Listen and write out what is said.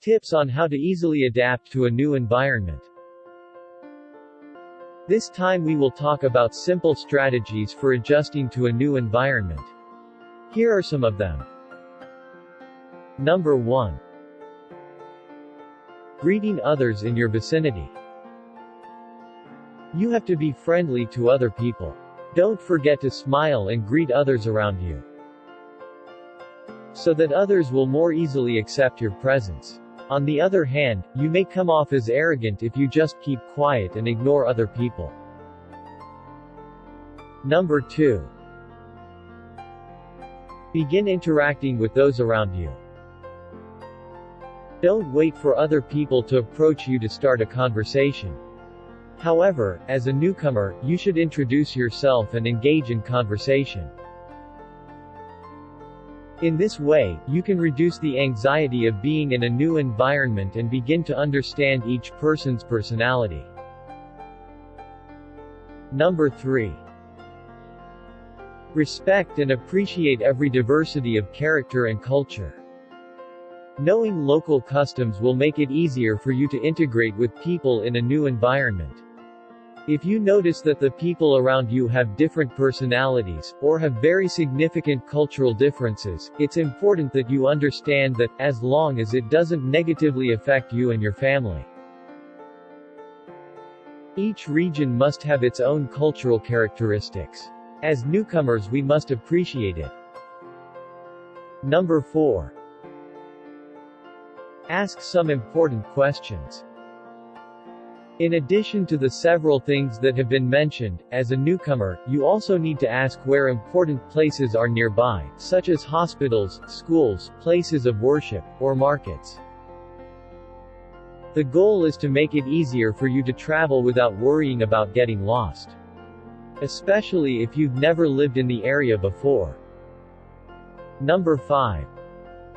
Tips on how to easily adapt to a new environment. This time we will talk about simple strategies for adjusting to a new environment. Here are some of them. Number 1. Greeting others in your vicinity. You have to be friendly to other people. Don't forget to smile and greet others around you. So that others will more easily accept your presence. On the other hand, you may come off as arrogant if you just keep quiet and ignore other people. Number 2. Begin interacting with those around you. Don't wait for other people to approach you to start a conversation. However, as a newcomer, you should introduce yourself and engage in conversation. In this way, you can reduce the anxiety of being in a new environment and begin to understand each person's personality. Number 3. Respect and appreciate every diversity of character and culture. Knowing local customs will make it easier for you to integrate with people in a new environment. If you notice that the people around you have different personalities, or have very significant cultural differences, it's important that you understand that, as long as it doesn't negatively affect you and your family. Each region must have its own cultural characteristics. As newcomers we must appreciate it. Number 4. Ask some important questions. In addition to the several things that have been mentioned, as a newcomer, you also need to ask where important places are nearby, such as hospitals, schools, places of worship, or markets. The goal is to make it easier for you to travel without worrying about getting lost. Especially if you've never lived in the area before. Number 5.